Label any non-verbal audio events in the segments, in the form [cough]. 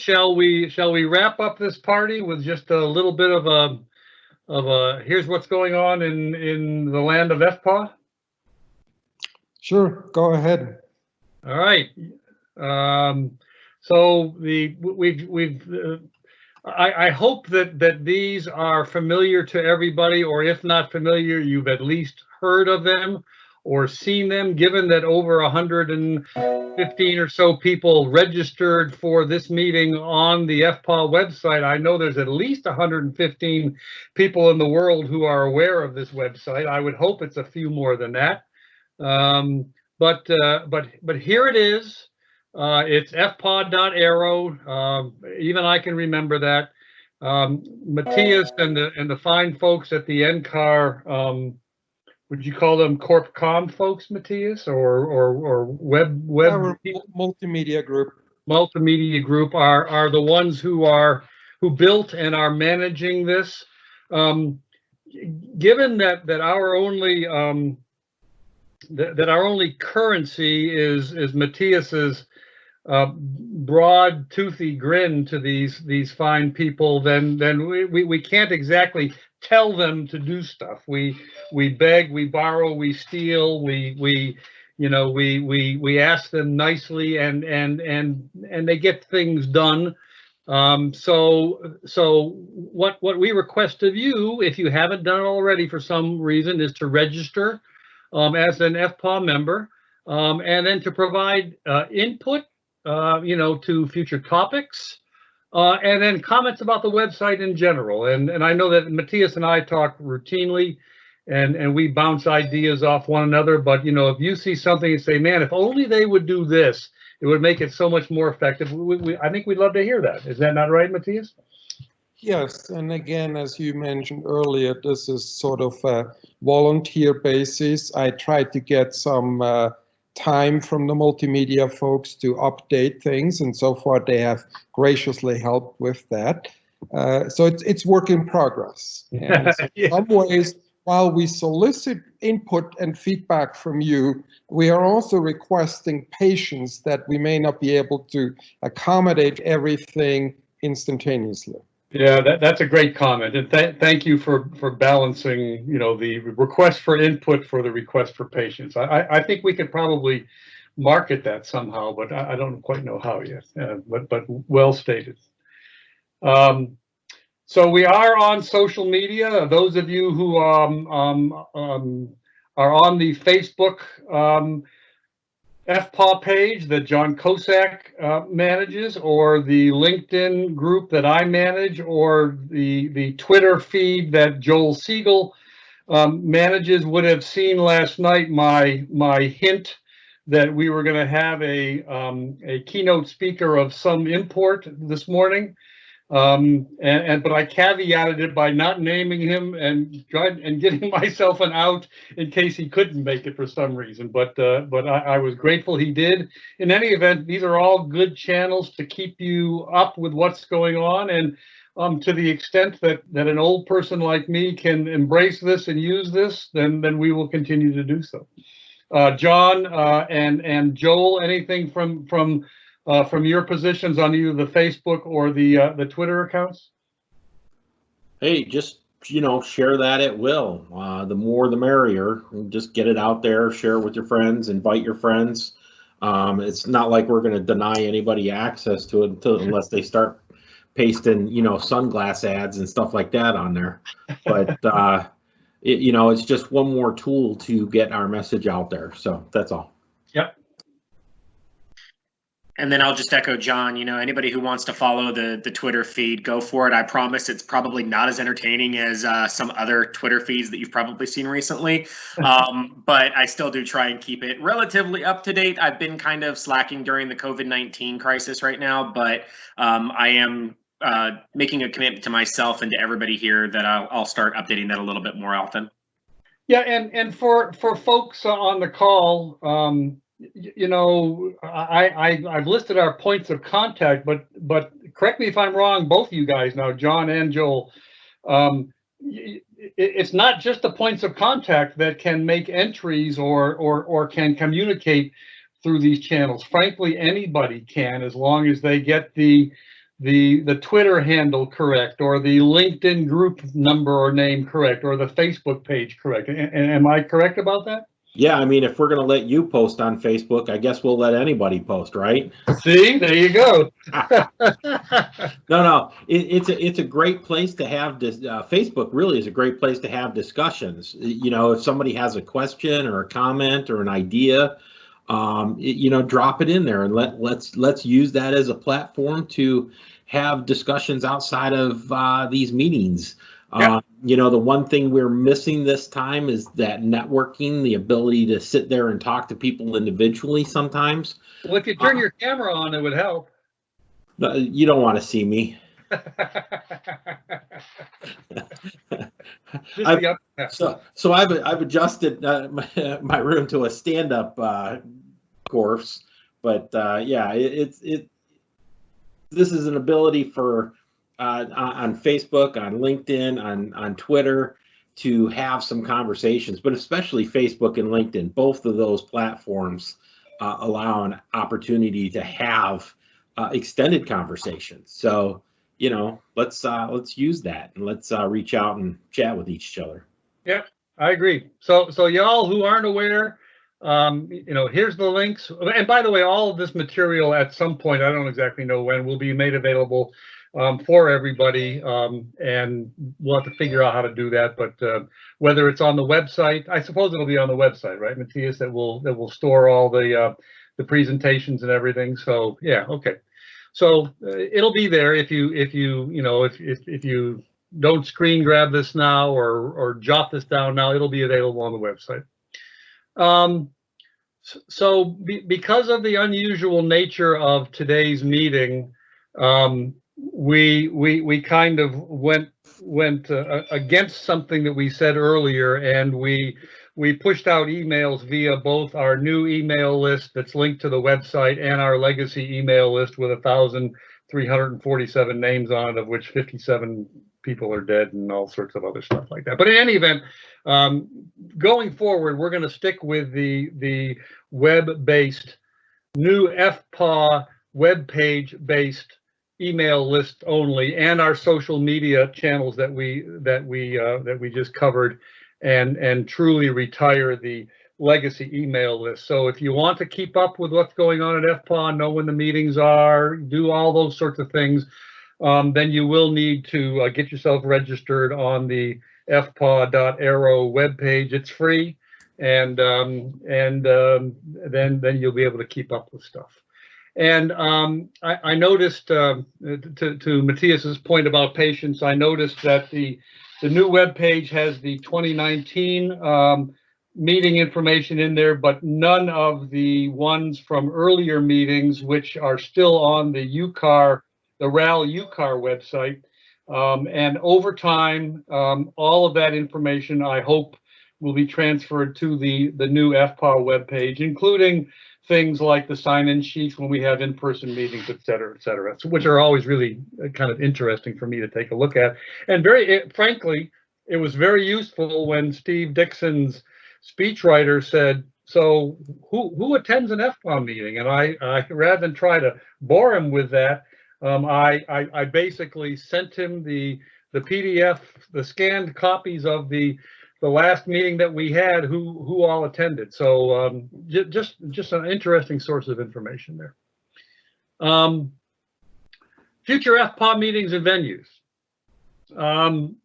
shall we, shall we wrap up this party with just a little bit of a, of a, here's what's going on in, in the land of FPA? Sure, go ahead. All right. Um, so the, we've, we've, uh, I, I hope that, that these are familiar to everybody, or if not familiar, you've at least heard of them or seen them, given that over 115 or so people registered for this meeting on the FPAW website. I know there's at least 115 people in the world who are aware of this website. I would hope it's a few more than that. Um, but, uh, but, but here it is. Uh, it's fpaw.aero. Um, even I can remember that. Um, Matthias and the, and the fine folks at the NCAR, um, would you call them CorpCom folks, Matthias, or, or, or web, web Our multimedia group. multimedia group are, are the ones who are, who built and are managing this. Um, given that, that our only, um, that, that our only currency is, is Matthias's, uh, broad toothy grin to these, these fine people, then, then we, we, we can't exactly tell them to do stuff. We, we beg, we borrow, we steal, we, we, you know, we, we, we ask them nicely and, and, and, and they get things done. Um, so, so what, what we request of you, if you haven't done it already for some reason, is to register um, as an FPAW member, um, and then to provide uh, input, uh, you know, to future topics, uh, and then comments about the website in general. And, and I know that Matthias and I talk routinely and, and we bounce ideas off one another. But, you know, if you see something and say, man, if only they would do this, it would make it so much more effective. We, we, I think we'd love to hear that. Is that not right, Matthias? Yes, and again, as you mentioned earlier, this is sort of a volunteer basis. I tried to get some uh, time from the multimedia folks to update things, and so far they have graciously helped with that. Uh, so it's it's work in progress. [laughs] And so Yeah. in some ways, while we solicit input and feedback from you, we are also requesting patience that we may not be able to accommodate everything instantaneously. Yeah, that, that's a great comment. And th- thank you for, for balancing, you know, the request for input for the request for patience. I, I, I think we could probably market that somehow, but I, I don't quite know how yet, uh, but, but well stated. Um, so we are on social media. Those of you who, um, um, um, are on the Facebook, um, FPAW page that John Kosak uh, manages, or the LinkedIn group that I manage, or the, the Twitter feed that Joel Siegel um, manages, would have seen last night my, my hint that we were going to have a, um, a keynote speaker of some import this morning. Um, and, and, but I caveated it by not naming him and and getting [laughs] myself an out in case he couldn't make it for some reason. But, uh, but I, I was grateful he did. In any event, these are all good channels to keep you up with what's going on. And, um, to the extent that, that an old person like me can embrace this and use this, then, then we will continue to do so. Uh, John, uh, and, and Joel, anything from, from, uh, from your positions on either the Facebook or the, uh, the Twitter accounts? Hey, just, you know, share that at will. Uh, the more the merrier. Just get it out there, share it with your friends, invite your friends. Um, it's not like we're going to deny anybody access to it until, unless they start pasting, you know, sunglass ads and stuff like that on there. But, [laughs] uh, it, you know, it's just one more tool to get our message out there. So that's all. And then I'll just echo John, you know, anybody who wants to follow the the Twitter feed, go for it. I promise it's probably not as entertaining as uh, some other Twitter feeds that you've probably seen recently. [laughs] Um, but I still do try and keep it relatively up to date. I've been kind of slacking during the COVID-19 crisis right now, but um, I am uh, making a commitment to myself and to everybody here that I'll, I'll start updating that a little bit more often. Yeah, and, and for, for folks on the call, um, you know, I, I, I've listed our points of contact, but, but correct me if I'm wrong, both of you guys now, John and Joel. Um, it, it's not just the points of contact that can make entries or, or, or can communicate through these channels. Frankly, anybody can, as long as they get the, the, the Twitter handle correct, or the LinkedIn group number or name correct, or the Facebook page correct. A- am I correct about that? Yeah, I mean, if we're gonna let you post on Facebook, I guess we'll let anybody post, right? See, there you go. [laughs] No, no, it, it's a it's a great place to have this. Uh, Facebook really is a great place to have discussions. You know, if somebody has a question or a comment or an idea, um, it- you know, drop it in there and let let's let's use that as a platform to have discussions outside of uh, these meetings. Yeah. Uh, you know, the one thing we're missing this time is that networking, the ability to sit there and talk to people individually sometimes. Well, if you turn your camera on, it would help. [laughs] Uh, You don't want to see me. [laughs] I've- So, so I've I've adjusted uh, [laughs] my, my room to a stand-up uh, course, but uh, yeah, it, it's it. This is an ability for uh, on, Facebook, on LinkedIn, on on Twitter to have some conversations, but especially Facebook and LinkedIn. Both of those platforms uh, allow an opportunity to have uh, extended conversations. So you know, let's uh, let's use that and let's uh, reach out and chat with each other. Yeah, I agree. So, so y'all who aren't aware, um, you know, here's the links. And by the way, all of this material at some point, I don't exactly know when, will be made available um, for everybody. Um, and we'll have to figure out how to do that. But uh, whether it's on the website, I suppose it'll be on the website, right, Matthias? That will that will store all the uh, the presentations and everything. So yeah, okay. So uh, it'll be there if you if you you know if if if you don't screen grab this now or or jot this down now. It'll be available on the website. Um, so be, because of the unusual nature of today's meeting, um, we we we kind of went went uh, against something that we said earlier, and we we pushed out emails via both our new email list that's linked to the website and our legacy email list with a names on it, of which fifty-seven people are dead and all sorts of other stuff like that. But in any event, um, going forward, we're going to stick with the the web-based new FPAW web page based email list only and our social media channels that we that we uh, that we just covered and and truly retire the legacy email list. So if you want to keep up with what's going on at FPAW, know when the meetings are, do all those sorts of things, um, then you will need to uh, get yourself registered on the fpaw.aero webpage. It's free, and um, and um, then then you'll be able to keep up with stuff. And um, I, I noticed um, to to Matthias's point about patience, I noticed that the the new web page has the 2019 um, meeting information in there, but none of the ones from earlier meetings, which are still on the UCAR the RAL UCAR website. Um, and over time, um, all of that information, I hope, will be transferred to the, the new FPAW webpage, including things like the sign-in sheets when we have in-person meetings, et cetera, et cetera, which are always really uh, kind of interesting for me to take a look at. And very it- frankly, it was very useful when Steve Dickson's speechwriter said, so who, who attends an FPAW meeting? And I, I, rather than try to bore him with that, um, I, I, I basically sent him the, the PDF, the scanned copies of the, the last meeting that we had, who, who all attended. So, um, ju- just, just an interesting source of information there. Um, future FPAW meetings and venues. Um,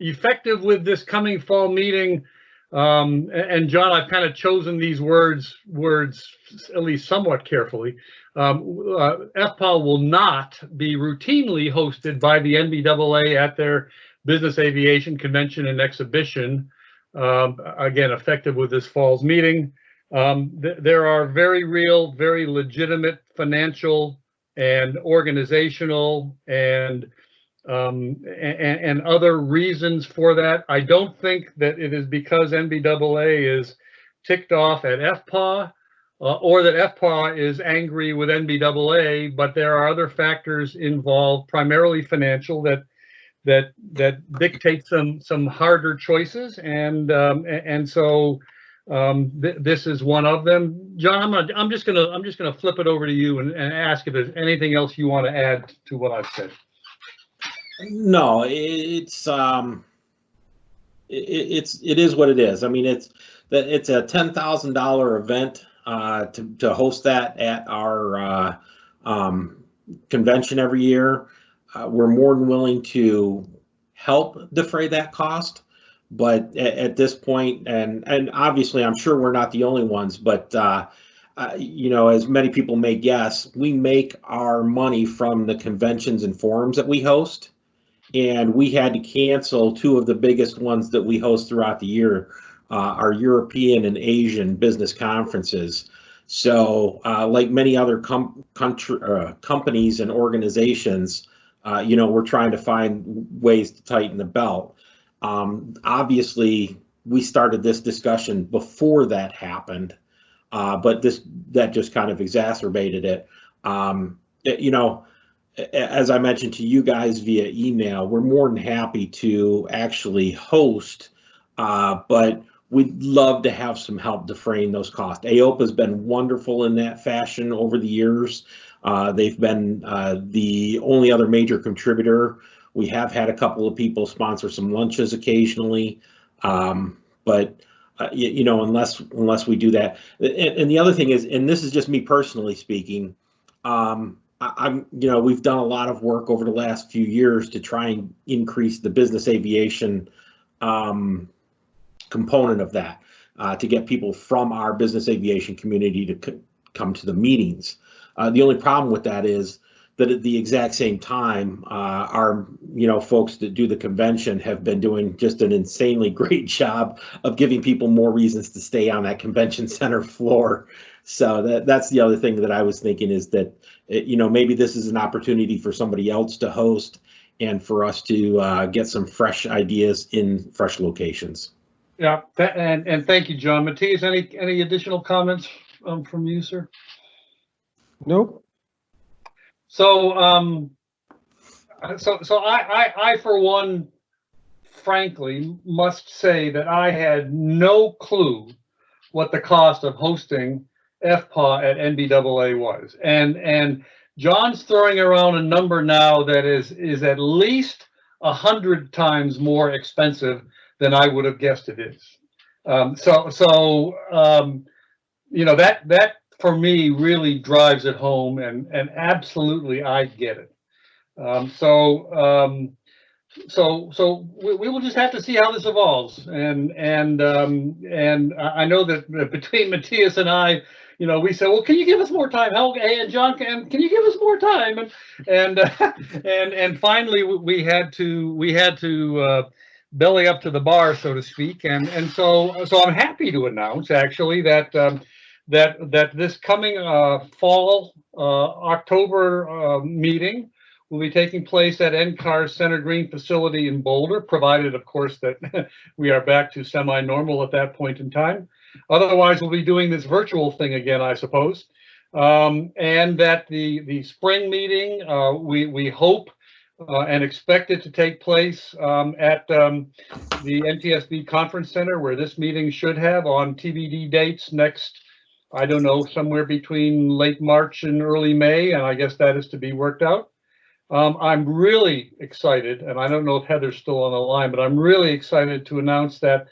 effective with this coming fall meeting, um, and John, I've kind of chosen these words, words at least somewhat carefully. Um, uh, FPAW will not be routinely hosted by the NBAA at their Business Aviation Convention and Exhibition. Um, again, effective with this fall's meeting. Um, th- there are very real, very legitimate financial and organizational and um, and, and other reasons for that. I don't think that it is because NBAA is ticked off at FPA uh, or that FPA is angry with NBAA, but there are other factors involved, primarily financial, that that that dictate some some harder choices, and um, and so Um, th- this is one of them. John, I'm gonna, I'm just gonna, I'm just gonna flip it over to you and, and ask if there's anything else you want to add to what I've said. No, it's um, it, it's it is what it is. I mean, it's that it's a ten thousand dollar event uh, to to host that at our uh, um, convention every year. Uh, we're more than willing to help defray that cost, but at, at this point, and and obviously, I'm sure we're not the only ones, but. Uh, uh, you know, as many people may guess, we make our money from the conventions and forums that we host and we had to cancel two of the biggest ones that we host throughout the year, uh, our European and Asian business conferences. So, uh, like many other com- country, uh, companies and organizations, uh, you know, we're trying to find ways to tighten the belt. Um, obviously, we started this discussion before that happened, uh, but this that just kind of exacerbated it. Um, it- you know, as I mentioned to you guys via email, we're more than happy to actually host, uh, but we'd love to have some help defraying those costs. AOPA has been wonderful in that fashion over the years. Uh, they've been uh, the only other major contributor. We have had a couple of people sponsor some lunches occasionally, um, but uh, you, you know, unless unless we do that, and, and the other thing is, and this is just me personally speaking. Um, I- I'm, you know, we've done a lot of work over the last few years to try and increase the business aviation um, component of that, uh, to get people from our business aviation community to come to the meetings. Uh, the only problem with that is that at the exact same time, uh, our, you know, folks that do the convention have been doing just an insanely [laughs] great job of giving people more reasons to stay on that convention [laughs] center floor. So that that's the other thing that I was thinking is that it- you know, maybe this is an opportunity for somebody else to host and for us to uh, get some fresh ideas in fresh locations. Yeah, tha- and, and thank you, John. Matthias, any, any additional comments um, from you, sir? Nope. So, um, so, so I, I, I for one, frankly, must say that I had no clue what the cost of hosting FPA at NBAA was. And, and John's throwing around a number now that is, is at least a hundred times more expensive than I would have guessed it is. Um, so, so, um, you know, that, that for me really drives it home and, and absolutely I get it. Um, so, um, so, so we, we will just have to see how this evolves. And, and, um, and I know that [laughs] between Matthias and I, you know, we said, well, can you give us more time? How, and John, can, can you give us more time? And, and, uh, [laughs] and, and finally we- we had to, we had to, uh, belly up to the bar, so to speak. And, and so, so I'm happy to announce actually that, um, that, that this coming, uh, fall, uh, October, uh, meeting will be taking place at NCAR's Center Green facility in Boulder, provided, of course, that [laughs] we are back to semi-normal at that point in time. Otherwise, we'll be doing this virtual thing again, I suppose. Um, and that the, the spring meeting, uh, we, we hope uh, and expect it to take place um, at um, the NTSB Conference Center, where this meeting should have on TBD dates next, I don't know, somewhere between late March and early May, and I guess that is to be worked out. Um, I'm really excited, and I don't know if Heather's still on the line, but I'm really excited to announce that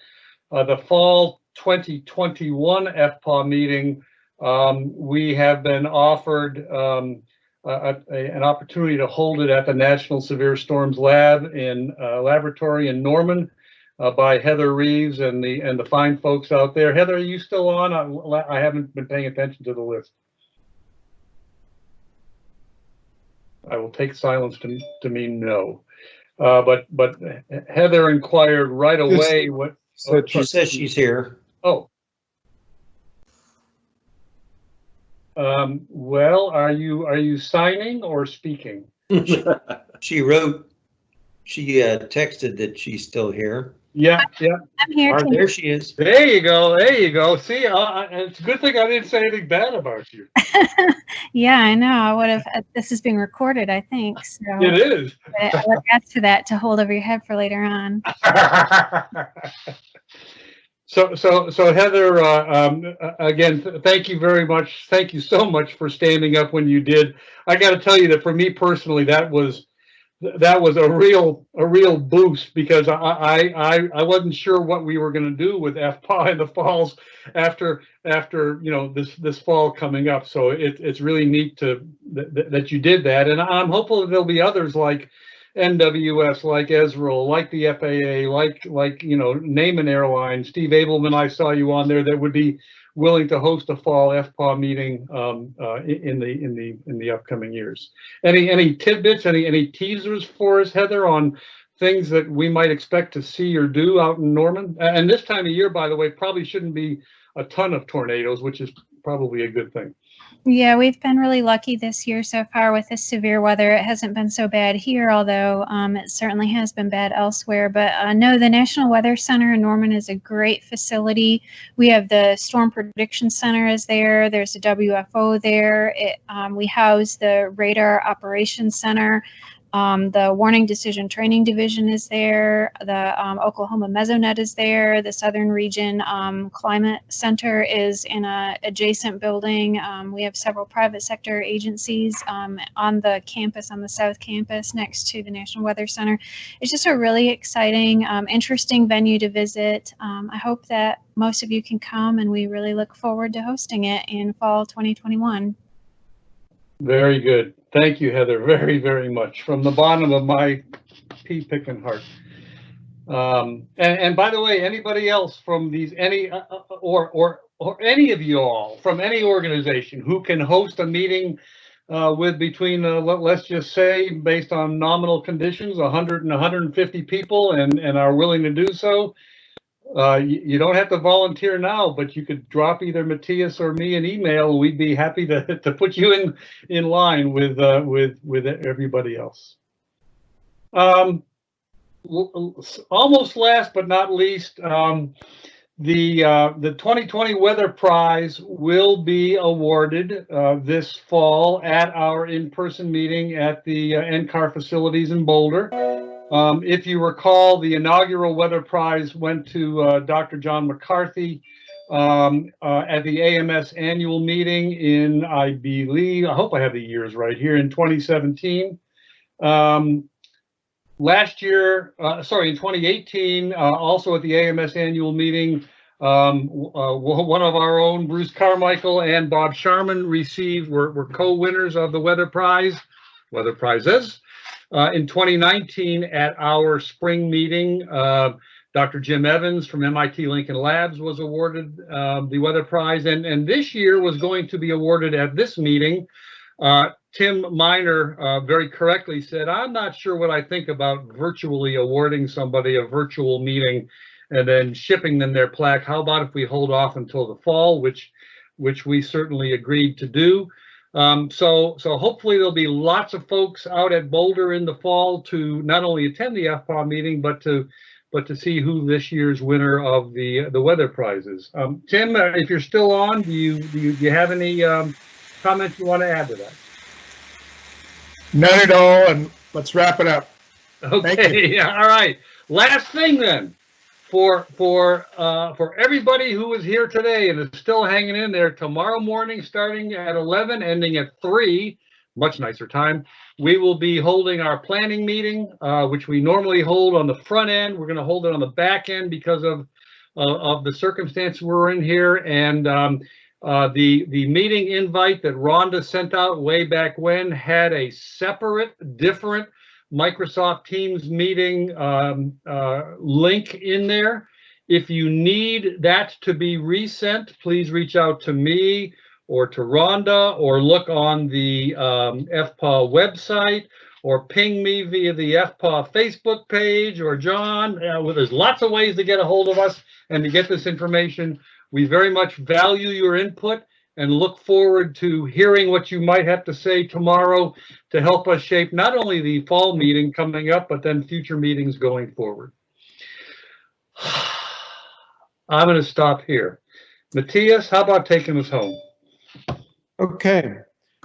uh, the fall 2021 FPAW meeting, um, we have been offered um, a, a- an opportunity to hold it at the National Severe Storms Lab in uh, laboratory in Norman uh, by Heather Reeves and the and the fine folks out there. Heather, are you still on? I, I haven't been paying attention to the list. I will take silence to, to mean no. Uh, but, but Heather inquired right away what, So She says she's here. oh. Um, well, are you, are you signing or speaking? [laughs] She wrote, she uh, texted that she's still here. Yeah, yeah, I'm here Or there she is. there you go, there you go. See, uh, uh, it's a good thing I didn't say anything bad about you. [laughs] Yeah, I know. I would have, uh, this is being recorded, I think, so. It is. but I would ask for that to hold over your head for later on. [laughs] So, so, so Heather, uh, um, uh, again, th- thank you very much. Thank you so much for standing up when you did. I got to tell you that for me personally, that was, that was a real, a real boost because I, I, I, wasn't sure what we were going to do with FPA in the falls after, after, you know, this, this fall coming up. So it, it's really neat to, that, that you did that. And I'm hopeful that there'll be others like, NWS, like ESRL, like the FAA, like like you know, name an airline. Steve Abelman, I saw you on there that would be willing to host a fall FPAW meeting um, uh, in the in the in the upcoming years. Any any tidbits, any any teasers for us, Heather, on things that we might expect to see or do out in Norman? And this time of year, by the way, probably shouldn't be a ton of tornadoes, which is probably a good thing. Yeah, we've been really lucky this year so far with this severe weather. It hasn't been so bad here, although um, it certainly has been bad elsewhere. But uh, no, the National Weather Center in Norman is a great facility. We have the Storm Prediction Center is there. There's a WFO there. It, um, we house the Radar Operations Center. Um, the Warning Decision Training Division is there. The um, Oklahoma Mesonet is there. The Southern Region um, Climate Center is in a adjacent building. Um, we have several private sector agencies um, on the campus, on the South Campus, next to the National Weather Center. It's just a really exciting, um, interesting venue to visit. I hope that most of you can come, and we really look forward to hosting it in fall 2021. Very good. Thank you, Heather, very, very much from the bottom of my pea picking heart. Um, and, and by the way, anybody else from these, any, uh, uh, or, or, or any of you all from any organization who can host a meeting uh, with between, uh, let, let's just say, based on nominal conditions, 100 and 150 people and, and are willing to do so, uh, you, you, don't have to volunteer now, but you could drop either Matthias or me an email. We'd be happy to, [laughs] to put you in in line with uh, with with everybody else. Um, almost last but not least, um, the uh, the 2020 Weather Prize will be awarded uh, this fall at our in-person meeting at the uh, NCAR facilities in Boulder. Um, if you recall, the inaugural Weather Prize went to uh, Dr. John McCarthy um, uh, at the AMS annual meeting in, I believe, I hope I have the years right here, in 2017. Um, last year, uh, sorry, in 2018, uh, also at the AMS annual meeting, um, uh, one of our own, Bruce Carmichael and Bob Sharman received, were, were co-winners of the Weather Prize, Weather Prizes. Uh, in 2019, at our spring meeting, uh, Dr. Jim Evans from MIT Lincoln Labs was awarded um, the Weather Prize, and, and this year was going to be awarded at this meeting. Uh, Tim Miner uh, very correctly said, I'm not sure what I think about virtually awarding somebody a virtual meeting and then shipping them their plaque. How about if we hold off until the fall, which which we certainly agreed to do. Um, so, so hopefully there'll be lots of folks out at Boulder in the fall to not only attend the FPAW meeting, but to but to see who this year's winner of the the weather prizes. Um, Tim, uh, if you're still on, do you do you, do you have any um, comments you want to add to that? None at all, and let's wrap it up. Okay, yeah, [laughs] all right. Last thing then for for uh, for everybody who is here today and is still hanging in there tomorrow morning starting at 11 ending at 3 much nicer time we will be holding our planning meeting uh, which we normally hold on the front end. We're going to hold it on the back end because of uh, of the circumstance we're in here. And um, uh, the the meeting invite that Rhonda sent out way back when had a separate different Microsoft Teams meeting um, uh, link in there. If you need that to be resent, please reach out to me or to Rhonda or look on the um, website or ping me via the FPAW Facebook page or John. Uh, well, there's lots of ways to get a hold of us and to get this information. We very much value your input and look forward to hearing what you might have to say tomorrow to help us shape not only the fall meeting coming up, but then future meetings going forward. [sighs] I'm going to stop here. Matthias, how about taking us home? Okay.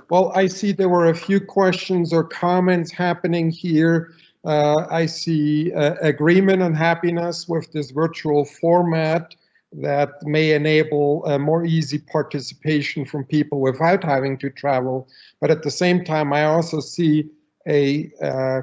Well, I see there were a few questions or comments happening here. Uh, I see uh, agreement and happiness with this virtual format. That may enable a more easy participation from people without having to travel. But at the same time, I also see a uh,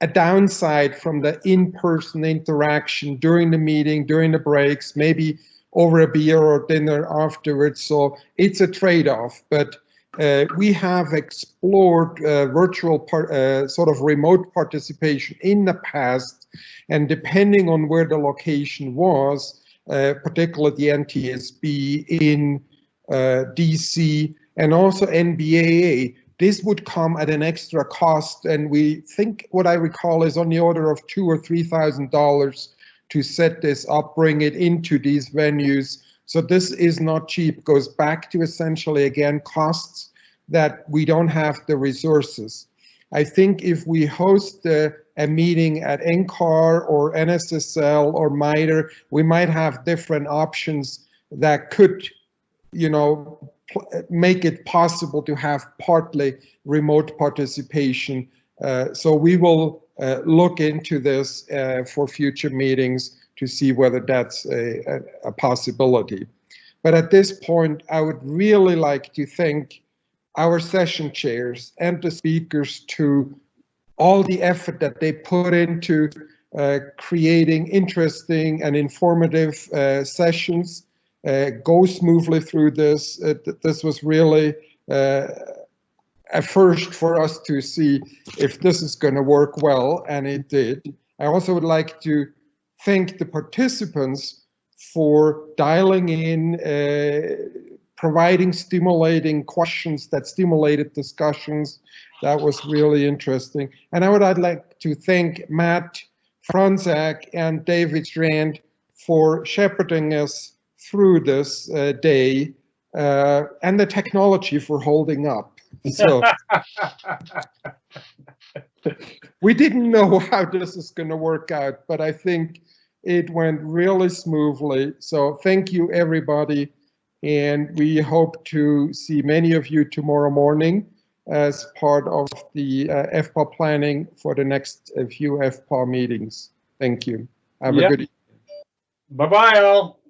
a downside from the in-person interaction during the meeting, during the breaks, maybe over a beer or dinner afterwards. So it's a trade-off, but uh, we have explored uh, virtual part, uh, sort of remote participation in the past, and depending on where the location was, particularly the NTSB in uh, DC and also NBAA, this would come at an extra cost, and we think what I recall is on the order of two or three thousand dollars to set this up, bring it into these venues. So this is not cheap. Goes back to essentially again costs that we don't have the resources. I think if we host a, a meeting at NCAR or NSSL or MITRE, we might have different options that could, you know, make it possible to have partly remote participation. Uh, so we will uh, look into this uh, for future meetings to see whether that's a, a, a, possibility. But at this point, I would really like to thank our session chairs and the speakers to all the effort that they put into uh, creating interesting and informative uh, sessions uh, go smoothly through this. this was really uh, a first for us to see if this is going to work well, and it did. I also would like to thank the participants for dialing in, uh, providing stimulating questions that stimulated discussions. That was really interesting. And I would I'd like to thank Matt Franzak and David Strand for shepherding us through this uh, day uh, and the technology for holding up. So [laughs] we didn't know how this is going to work out, but I think it went really smoothly. So thank you, everybody. And we hope to see many of you tomorrow morning as part of the uh, planning for the next uh, few FPAW meetings. Thank you. Have yep. a good evening. Bye-bye, all.